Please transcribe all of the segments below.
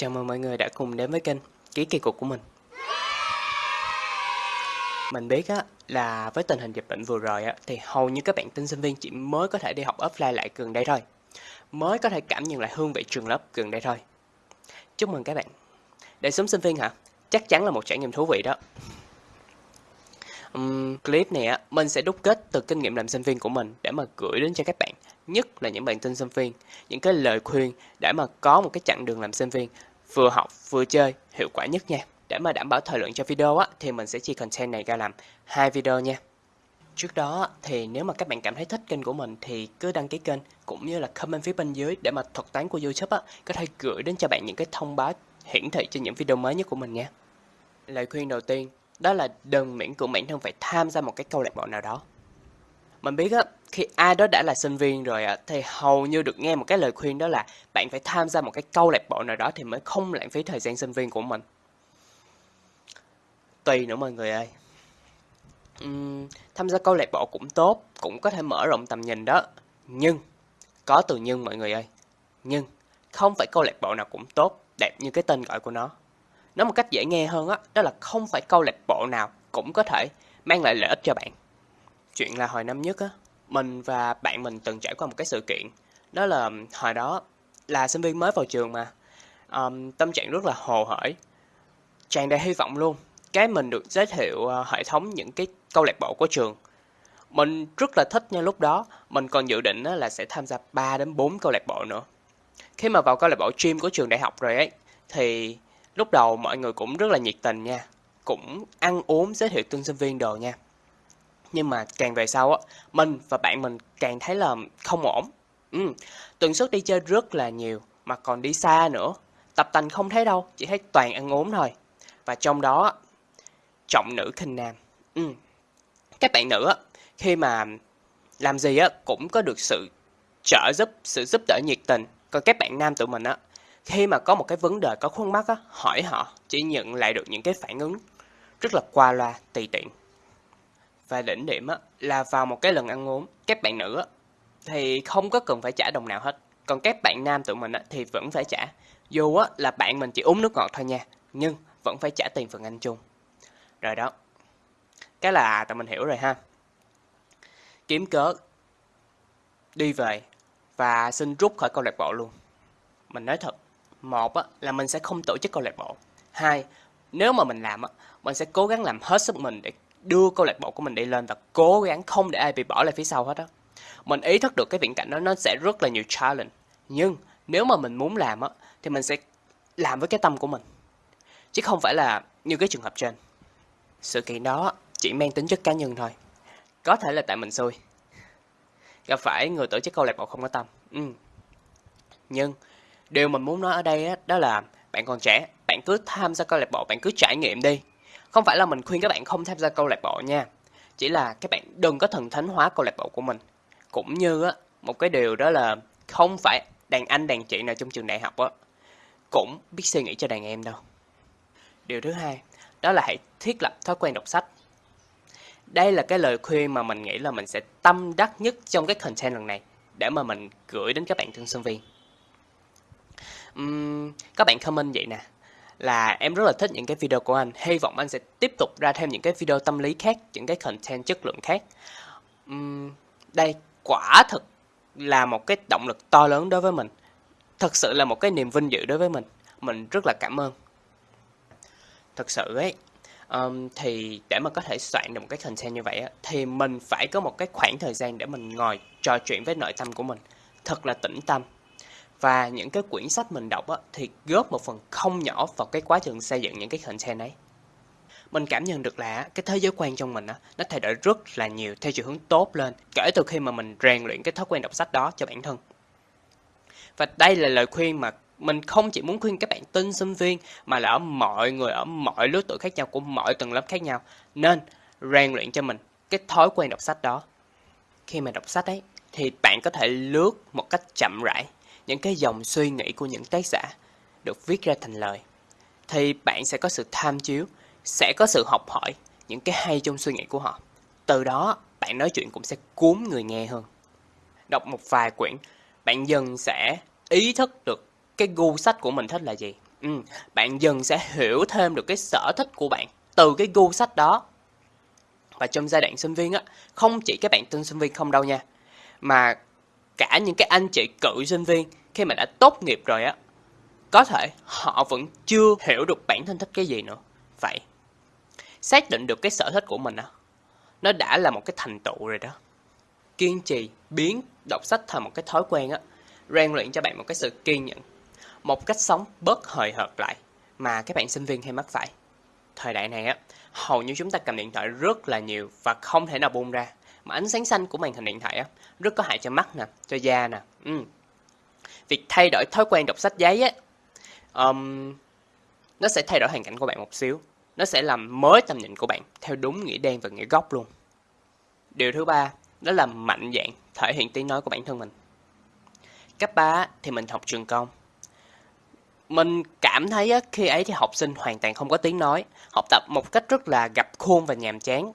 Chào mừng mọi người đã cùng đến với kênh Ký Kỳ Cục của mình. Mình biết á, là với tình hình dịch bệnh vừa rồi á, thì hầu như các bạn tin sinh viên chỉ mới có thể đi học offline lại gần đây thôi. Mới có thể cảm nhận lại hương vị trường lớp gần đây thôi. Chúc mừng các bạn. để sống sinh viên hả? Chắc chắn là một trải nghiệm thú vị đó. Um, clip này á, mình sẽ đúc kết từ kinh nghiệm làm sinh viên của mình để mà gửi đến cho các bạn, nhất là những bạn tin sinh viên, những cái lời khuyên để mà có một cái chặng đường làm sinh viên vừa học vừa chơi hiệu quả nhất nha. Để mà đảm bảo thời lượng cho video á, thì mình sẽ chia content này ra làm hai video nha. Trước đó thì nếu mà các bạn cảm thấy thích kênh của mình thì cứ đăng ký kênh cũng như là comment phía bên dưới để mà thuật toán của YouTube á, có thể gửi đến cho bạn những cái thông báo hiển thị cho những video mới nhất của mình nha. Lời khuyên đầu tiên đó là đừng miễn cưỡng bản thân phải tham gia một cái câu lạc bộ nào đó. Mình biết á, khi ai đó đã là sinh viên rồi á, thì hầu như được nghe một cái lời khuyên đó là bạn phải tham gia một cái câu lạc bộ nào đó thì mới không lãng phí thời gian sinh viên của mình. Tùy nữa mọi người ơi. Uhm, tham gia câu lạc bộ cũng tốt, cũng có thể mở rộng tầm nhìn đó. Nhưng, có từ nhưng mọi người ơi. Nhưng, không phải câu lạc bộ nào cũng tốt, đẹp như cái tên gọi của nó. Nói một cách dễ nghe hơn á, đó, đó là không phải câu lạc bộ nào cũng có thể mang lại lợi ích cho bạn. Chuyện là hồi năm nhất á, mình và bạn mình từng trải qua một cái sự kiện. Đó là hồi đó là sinh viên mới vào trường mà. Um, tâm trạng rất là hồ hởi, tràn đầy hy vọng luôn. Cái mình được giới thiệu uh, hệ thống những cái câu lạc bộ của trường. Mình rất là thích nha lúc đó, mình còn dự định là sẽ tham gia 3 đến 4 câu lạc bộ nữa. Khi mà vào câu lạc bộ gym của trường đại học rồi ấy, thì lúc đầu mọi người cũng rất là nhiệt tình nha. Cũng ăn uống giới thiệu tân sinh viên đồ nha. Nhưng mà càng về sau á, mình và bạn mình càng thấy là không ổn. Ừ, tuần suất đi chơi rất là nhiều, mà còn đi xa nữa. Tập tành không thấy đâu, chỉ thấy toàn ăn uống thôi. Và trong đó, trọng nữ khinh nam. Ừ. Các bạn nữ á, khi mà làm gì á cũng có được sự trợ giúp, sự giúp đỡ nhiệt tình. Còn các bạn nam tụi mình á, khi mà có một cái vấn đề có khuôn mắt á, hỏi họ chỉ nhận lại được những cái phản ứng rất là qua loa, tùy tiện. Và đỉnh điểm á, là vào một cái lần ăn uống, các bạn nữ á, thì không có cần phải trả đồng nào hết. Còn các bạn nam tụi mình á, thì vẫn phải trả. Dù á, là bạn mình chỉ uống nước ngọt thôi nha, nhưng vẫn phải trả tiền phần ăn chung. Rồi đó. Cái là tụi mình hiểu rồi ha. Kiếm cớ đi về và xin rút khỏi câu lạc bộ luôn. Mình nói thật, một á, là mình sẽ không tổ chức câu lạc bộ. Hai, nếu mà mình làm á, mình sẽ cố gắng làm hết sức mình để đưa câu lạc bộ của mình đi lên và cố gắng không để ai bị bỏ lại phía sau hết á. Mình ý thức được cái viễn cảnh đó nó sẽ rất là nhiều challenge. Nhưng nếu mà mình muốn làm á, thì mình sẽ làm với cái tâm của mình. Chứ không phải là như cái trường hợp trên. Sự kiện đó chỉ mang tính chất cá nhân thôi. Có thể là tại mình xui. Gặp phải người tổ chức câu lạc bộ không có tâm. Ừ. Nhưng điều mình muốn nói ở đây á, đó là bạn còn trẻ, bạn cứ tham gia câu lạc bộ, bạn cứ trải nghiệm đi. Không phải là mình khuyên các bạn không tham gia câu lạc bộ nha. Chỉ là các bạn đừng có thần thánh hóa câu lạc bộ của mình. Cũng như á, một cái điều đó là không phải đàn anh đàn chị nào trong trường đại học á cũng biết suy nghĩ cho đàn em đâu. Điều thứ hai, đó là hãy thiết lập thói quen đọc sách. Đây là cái lời khuyên mà mình nghĩ là mình sẽ tâm đắc nhất trong cái content lần này để mà mình gửi đến các bạn thân sinh viên. Uhm, các bạn comment vậy nè là em rất là thích những cái video của anh. Hy vọng anh sẽ tiếp tục ra thêm những cái video tâm lý khác những cái content chất lượng khác. Uhm, đây quả thực là một cái động lực to lớn đối với mình. Thật sự là một cái niềm vinh dự đối với mình. Mình rất là cảm ơn. Thật sự ấy um, thì để mà có thể soạn được một cái content như vậy á, thì mình phải có một cái khoảng thời gian để mình ngồi trò chuyện với nội tâm của mình. Thật là tĩnh tâm và những cái quyển sách mình đọc á, thì góp một phần không nhỏ vào cái quá trình xây dựng những cái content ấy. Mình cảm nhận được là cái thế giới quan trong mình á, nó thay đổi rất là nhiều theo chiều hướng tốt lên kể từ khi mà mình rèn luyện cái thói quen đọc sách đó cho bản thân. Và đây là lời khuyên mà mình không chỉ muốn khuyên các bạn tân sinh viên mà là ở mọi người ở mọi lứa tuổi khác nhau của mọi tầng lớp khác nhau nên rèn luyện cho mình cái thói quen đọc sách đó. Khi mà đọc sách ấy thì bạn có thể lướt một cách chậm rãi những cái dòng suy nghĩ của những tác giả được viết ra thành lời thì bạn sẽ có sự tham chiếu sẽ có sự học hỏi những cái hay trong suy nghĩ của họ. Từ đó bạn nói chuyện cũng sẽ cuốn người nghe hơn. Đọc một vài quyển bạn dần sẽ ý thức được cái gu sách của mình thích là gì. Ừ, bạn dần sẽ hiểu thêm được cái sở thích của bạn từ cái gu sách đó. Và trong giai đoạn sinh viên á, không chỉ các bạn tân sinh viên không đâu nha, mà cả những cái anh chị cựu sinh viên khi mà đã tốt nghiệp rồi á, có thể họ vẫn chưa hiểu được bản thân thích cái gì nữa. Vậy, xác định được cái sở thích của mình á, nó đã là một cái thành tựu rồi đó. Kiên trì biến đọc sách thành một cái thói quen á, rèn luyện cho bạn một cái sự kiên nhẫn, một cách sống bớt hời hợt lại mà các bạn sinh viên hay mắc phải. Thời đại này á, hầu như chúng ta cầm điện thoại rất là nhiều và không thể nào buông ra. Mà ánh sáng xanh của màn hình điện thoại á, rất có hại cho mắt nè, cho da nè. Ừ. Việc thay đổi thói quen đọc sách giấy á, um, nó sẽ thay đổi hoàn cảnh của bạn một xíu. Nó sẽ làm mới tầm nhìn của bạn theo đúng nghĩa đen và nghĩa gốc luôn. Điều thứ ba, đó là mạnh dạn thể hiện tiếng nói của bản thân mình. Cấp 3 thì mình học trường công. Mình cảm thấy á, khi ấy thì học sinh hoàn toàn không có tiếng nói, học tập một cách rất là gặp khuôn và nhàm chán.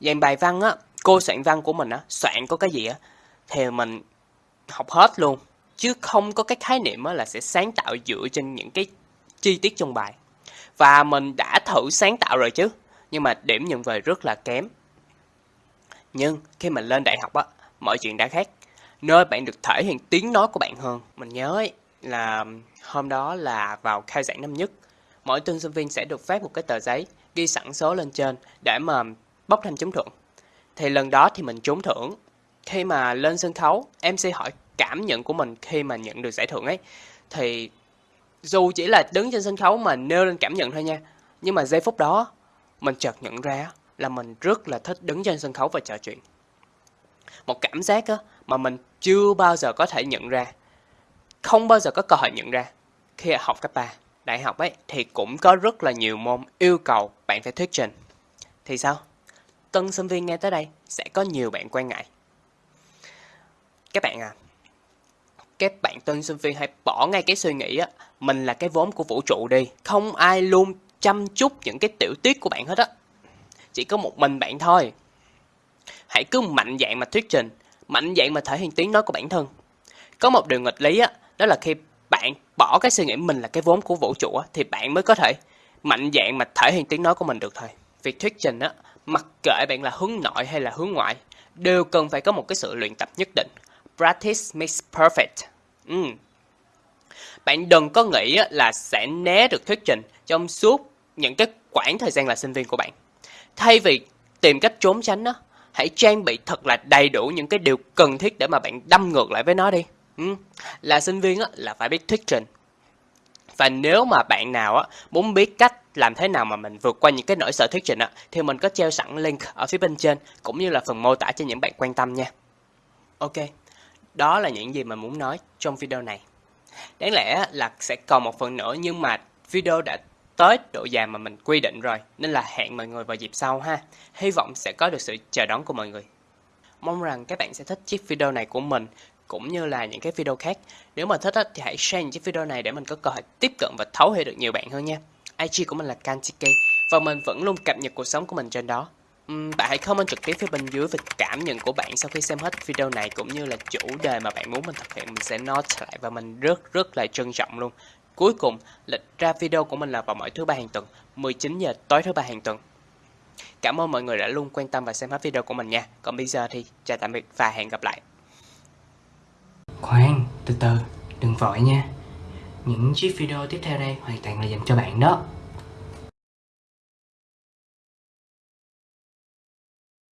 Dàn bài văn á, cô soạn văn của mình á, soạn có cái gì á, thì mình học hết luôn. Chứ không có cái khái niệm là sẽ sáng tạo dựa trên những cái chi tiết trong bài. Và mình đã thử sáng tạo rồi chứ, nhưng mà điểm nhận về rất là kém. Nhưng khi mình lên đại học á, mọi chuyện đã khác. Nơi bạn được thể hiện tiếng nói của bạn hơn. Mình nhớ ấy, là hôm đó là vào khai giảng năm nhất. Mỗi tân sinh viên sẽ được phát một cái tờ giấy ghi sẵn số lên trên để mà bốc thăm trúng thưởng. Thì lần đó thì mình trúng thưởng. Khi mà lên sân khấu, MC hỏi cảm nhận của mình khi mà nhận được giải thưởng ấy. Thì dù chỉ là đứng trên sân khấu mà nêu lên cảm nhận thôi nha. Nhưng mà giây phút đó, mình chợt nhận ra là mình rất là thích đứng trên sân khấu và trò chuyện. Một cảm giác á, mà mình chưa bao giờ có thể nhận ra. Không bao giờ có cơ hội nhận ra. Khi học cấp 3, đại học ấy, thì cũng có rất là nhiều môn yêu cầu bạn phải thuyết trình. Thì sao? Tân sinh viên nghe tới đây sẽ có nhiều bạn quan ngại. Các bạn à, các bạn tân sinh viên hãy bỏ ngay cái suy nghĩ á, mình là cái vốn của vũ trụ đi. Không ai luôn chăm chút những cái tiểu tiết của bạn hết á. Chỉ có một mình bạn thôi. Hãy cứ mạnh dạn mà thuyết trình, mạnh dạn mà thể hiện tiếng nói của bản thân. Có một điều nghịch lý á, đó là khi bạn bỏ cái suy nghĩ mình là cái vốn của vũ trụ á, thì bạn mới có thể mạnh dạn mà thể hiện tiếng nói của mình được thôi. Việc thuyết trình á, mặc kệ bạn là hướng nội hay là hướng ngoại, đều cần phải có một cái sự luyện tập nhất định. Practice makes perfect. Ừ. Bạn đừng có nghĩ là sẽ né được thuyết trình trong suốt những cái khoảng thời gian là sinh viên của bạn. Thay vì tìm cách trốn tránh đó, hãy trang bị thật là đầy đủ những cái điều cần thiết để mà bạn đâm ngược lại với nó đi. Ừ. Là sinh viên là phải biết thuyết trình. Và nếu mà bạn nào muốn biết cách làm thế nào mà mình vượt qua những cái nỗi sợ thuyết trình á, thì mình có treo sẵn link ở phía bên trên cũng như là phần mô tả cho những bạn quan tâm nha. Ok, đó là những gì mình muốn nói trong video này. Đáng lẽ là sẽ còn một phần nữa nhưng mà video đã tới độ dài mà mình quy định rồi, nên là hẹn mọi người vào dịp sau ha. Hy vọng sẽ có được sự chờ đón của mọi người. Mong rằng các bạn sẽ thích chiếc video này của mình, cũng như là những cái video khác. Nếu mà thích thì hãy share những chiếc video này để mình có cơ hội tiếp cận và thấu hiểu được nhiều bạn hơn nha. IG của mình là Kantiki và mình vẫn luôn cập nhật cuộc sống của mình trên đó. Bạn hãy comment trực tiếp phía bên dưới về cảm nhận của bạn sau khi xem hết video này cũng như là chủ đề mà bạn muốn mình thực hiện mình sẽ note lại và mình rất rất là trân trọng luôn. Cuối cùng, lịch ra video của mình là vào mỗi thứ ba hàng tuần, 19 giờ tối thứ ba hàng tuần. Cảm ơn mọi người đã luôn quan tâm và xem hết video của mình nha. Còn bây giờ thì chào tạm biệt và hẹn gặp lại. Khoan, từ từ, đừng vội nha. Những chiếc video tiếp theo đây hoàn toàn là dành cho bạn đó.